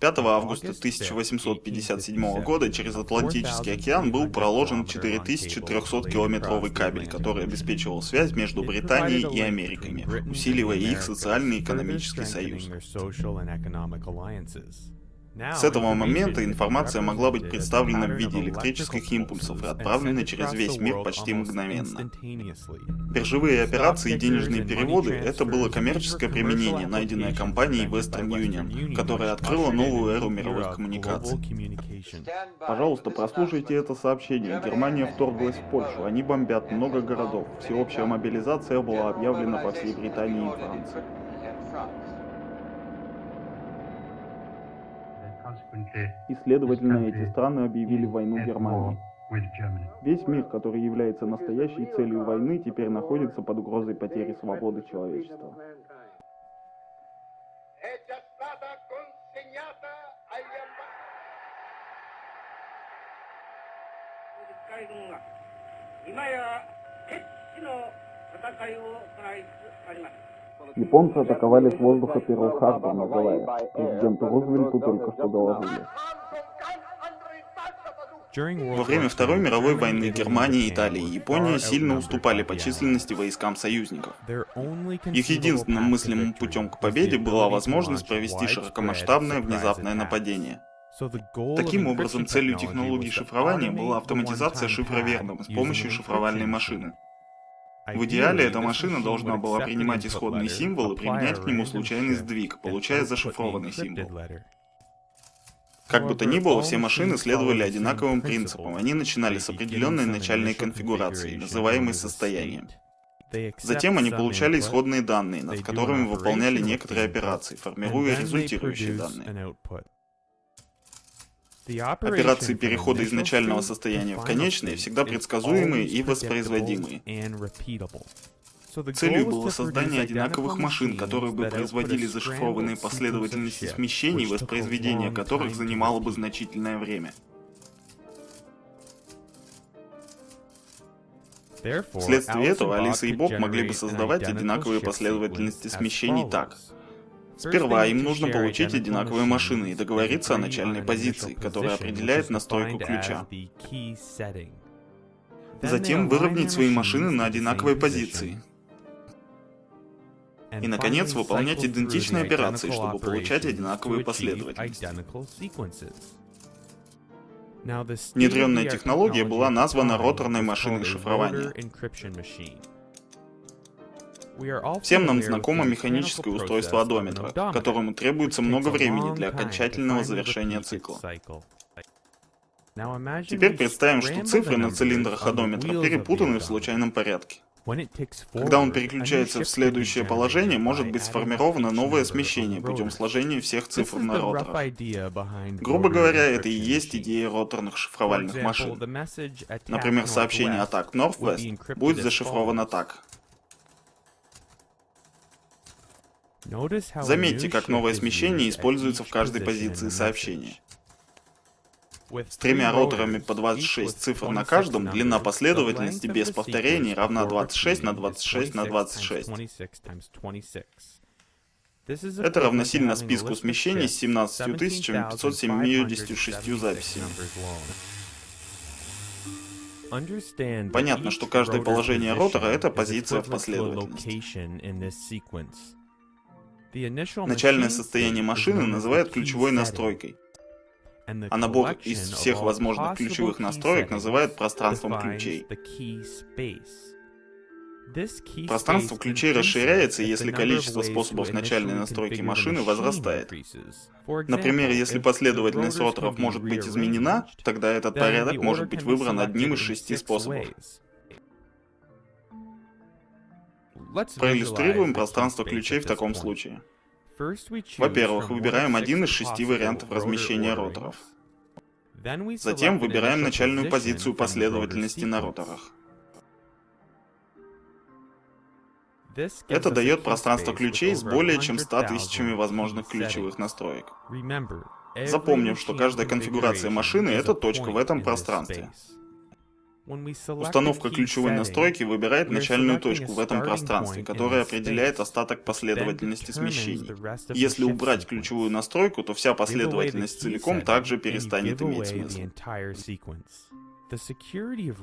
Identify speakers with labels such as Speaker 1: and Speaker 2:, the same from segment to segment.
Speaker 1: 5 августа 1857 года через Атлантический океан был проложен 4300-километровый кабель, который обеспечивал связь между Британией и Америками, усиливая их социальный и экономический союз. С этого момента информация могла быть представлена в виде электрических импульсов и отправлена через весь мир почти мгновенно. Биржевые операции и денежные переводы — это было коммерческое применение, найденное компанией Western Union, которая открыла новую эру мировых коммуникаций. Пожалуйста, прослушайте это сообщение. Германия вторглась в Польшу, они бомбят много городов. Всеобщая мобилизация была объявлена по всей Британии и Франции. И, следовательно, эти страны объявили войну Германии. Весь мир, который является настоящей целью войны, теперь находится под угрозой потери свободы человечества. Японцы атаковали с воздуха Перл-Харбор на Гавайях. Президенту Рузвельту только что доложили. Во время Второй мировой войны Германия, Италия и Япония сильно уступали по численности войскам союзников. Их единственным мыслимым путем к победе была возможность провести широкомасштабное внезапное нападение. Таким образом, целью технологии шифрования была автоматизация шифра верным с помощью шифровальной машины. В идеале эта машина должна была принимать исходный символ и применять к нему случайный сдвиг, получая зашифрованный символ. Как бы то ни было, все машины следовали одинаковым принципам. Они начинали с определенной начальной конфигурации, называемой состоянием. Затем они получали исходные данные, над которыми выполняли некоторые операции, формируя результирующие данные. Операции перехода из начального состояния в конечное всегда предсказуемые и воспроизводимые. Целью было создание одинаковых машин, которые бы производили зашифрованные последовательности смещений, воспроизведение которых занимало бы значительное время. Вследствие этого Алиса и Боб могли бы создавать одинаковые последовательности смещений так. Сперва им нужно получить одинаковые машины и договориться о начальной позиции, которая определяет настройку ключа. Затем выровнять свои машины на одинаковой позиции. И, наконец, выполнять идентичные операции, чтобы получать одинаковые последовательности. Внедренная технология была названа роторной машиной шифрования. Всем нам знакомо механическое устройство одометра, которому требуется много времени для окончательного завершения цикла. Теперь представим, что цифры на цилиндрах одометра перепутаны в случайном порядке. Когда он переключается в следующее положение, может быть сформировано новое смещение путем сложения всех цифр на роторах. Грубо говоря, это и есть идея роторных шифровальных машин. Например, сообщение атак Northwest будет зашифровано так. Заметьте, как новое смещение используется в каждой позиции сообщения. С тремя роторами по 26 цифр на каждом, длина последовательности без повторений равна 26 на 26 на 26. Это равносильно списку смещений с 17 576 записями. Понятно, что каждое положение ротора — это позиция в последовательности. Начальное состояние машины называют ключевой настройкой, а набор из всех возможных ключевых настроек называют пространством ключей. Пространство ключей расширяется, если количество способов начальной настройки машины возрастает. Например, если последовательность роторов может быть изменена, тогда этот порядок может быть выбран одним из шести способов. Проиллюстрируем пространство ключей в таком случае. Во-первых, выбираем один из шести вариантов размещения роторов. Затем выбираем начальную позицию последовательности на роторах. Это дает пространство ключей с более чем 100 тысячами возможных ключевых настроек. Запомним, что каждая конфигурация машины — это точка в этом пространстве. Установка ключевой настройки выбирает начальную точку в этом пространстве, которая определяет остаток последовательности смещений. Если убрать ключевую настройку, то вся последовательность целиком также перестанет иметь смысл.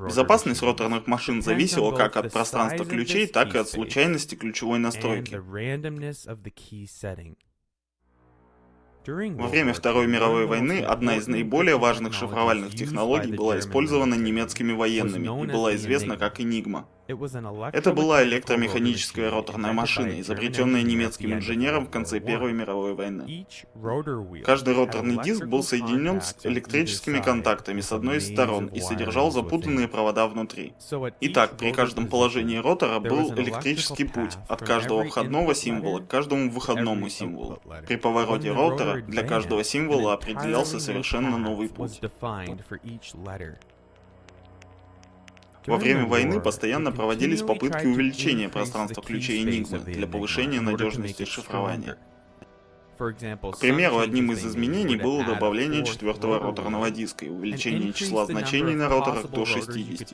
Speaker 1: Безопасность роторных машин зависела как от пространства ключей, так и от случайности ключевой настройки. Во время Второй мировой войны одна из наиболее важных шифровальных технологий была использована немецкими военными и была известна как Enigma. Это была электромеханическая роторная машина, изобретенная немецким инженером в конце Первой мировой войны. Каждый роторный диск был соединен с электрическими контактами с одной из сторон и содержал запутанные провода внутри. Итак, при каждом положении ротора был электрический путь от каждого входного символа к каждому выходному символу. При повороте ротора для каждого символа определялся совершенно новый путь. Во время войны постоянно проводились попытки увеличения пространства ключей Enigma для повышения надежности шифрования. К примеру, одним из изменений было добавление четвертого роторного диска и увеличение числа значений на роторах до 60.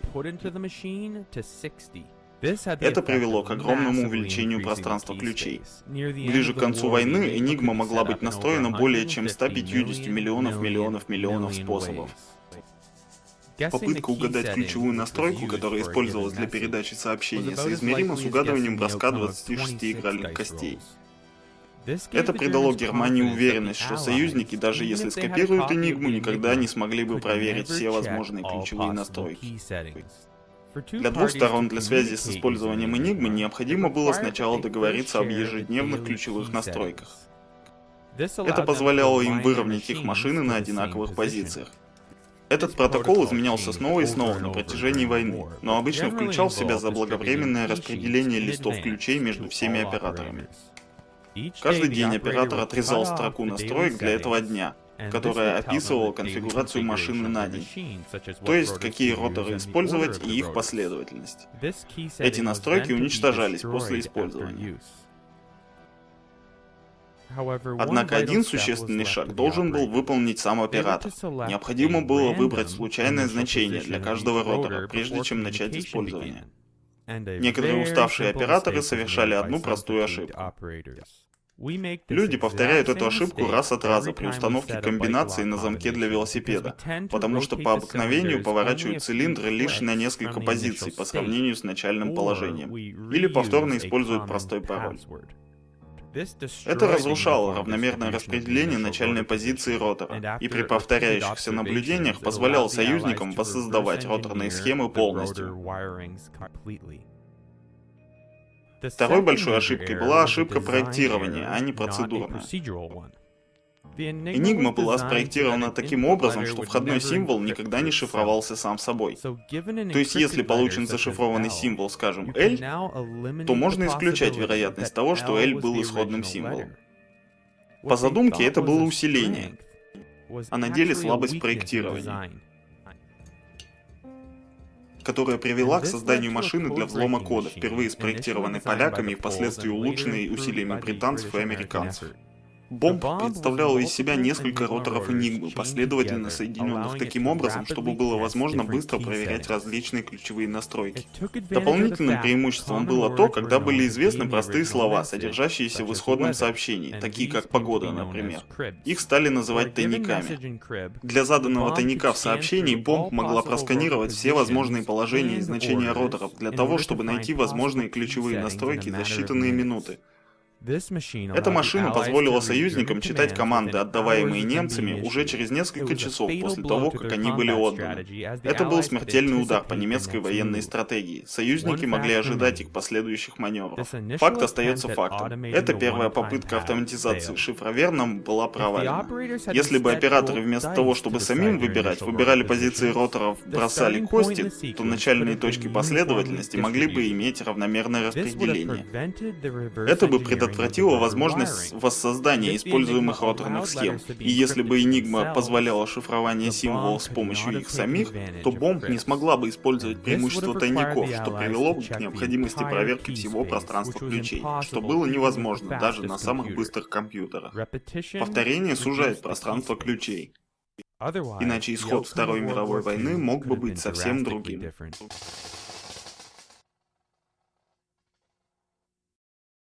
Speaker 1: Это привело к огромному увеличению пространства ключей. Ближе к концу войны Enigma могла быть настроена более чем 150 миллионов миллионов миллионов способов. Попытка угадать ключевую настройку, которая использовалась для передачи сообщения, соизмерима с угадыванием броска 26 игральных костей. Это придало Германии уверенность, что союзники, даже если скопируют Энигму, никогда не смогли бы проверить все возможные ключевые настройки. Для двух сторон для связи с использованием Энигмы необходимо было сначала договориться об ежедневных ключевых настройках. Это позволяло им выровнять их машины на одинаковых позициях. Этот протокол изменялся снова и снова на протяжении войны, но обычно включал в себя заблаговременное распределение листов ключей между всеми операторами. Каждый день оператор отрезал строку настроек для этого дня, которая описывала конфигурацию машины на день, то есть какие роторы использовать и их последовательность. Эти настройки уничтожались после использования. Однако один существенный шаг должен был выполнить сам оператор. Необходимо было выбрать случайное значение для каждого ротора, прежде чем начать использование. Некоторые уставшие операторы совершали одну простую ошибку. Люди повторяют эту ошибку раз от раза при установке комбинации на замке для велосипеда, потому что по обыкновению поворачивают цилиндры лишь на несколько позиций по сравнению с начальным положением, или повторно используют простой пароль. Это разрушало равномерное распределение начальной позиции ротора, и при повторяющихся наблюдениях позволяло союзникам воссоздавать роторные схемы полностью. Второй большой ошибкой была ошибка проектирования, а не процедурная. Enigma была спроектирована таким образом, что входной символ никогда не шифровался сам собой. То есть, если получен зашифрованный символ, скажем, L, то можно исключать вероятность того, что L был исходным символом. По задумке это было усиление, а на деле слабость проектирования которая привела к созданию машины для взлома кода, впервые спроектированной поляками и впоследствии улучшенной усилиями британцев и американцев. Бомб представляла из себя несколько роторов Энигмы, последовательно соединенных таким образом, чтобы было возможно быстро проверять различные ключевые настройки. Дополнительным преимуществом было то, когда были известны простые слова, содержащиеся в исходном сообщении, такие как «погода», например. Их стали называть тайниками. Для заданного тайника в сообщении бомб могла просканировать все возможные положения и значения роторов для того, чтобы найти возможные ключевые настройки за считанные минуты. Эта машина позволила союзникам читать команды, отдаваемые немцами, уже через несколько часов после того, как они были отданы. Это был смертельный удар по немецкой военной стратегии. Союзники могли ожидать их последующих маневров. Факт остается фактом. Эта первая попытка автоматизации шифроверном была провалена. Если бы операторы вместо того, чтобы самим выбирать, выбирали позиции роторов, бросали кости, то начальные точки последовательности могли бы иметь равномерное распределение. Это бы предотвратило предотвратила возможность воссоздания используемых роторных схем. И если бы Enigma позволяла шифрование символов с помощью их самих, то бомб не смогла бы использовать преимущество тайников, что привело бы к необходимости проверки всего пространства ключей, что было невозможно даже на самых быстрых компьютерах. Повторение сужает пространство ключей. Иначе исход Второй мировой войны мог бы быть совсем другим.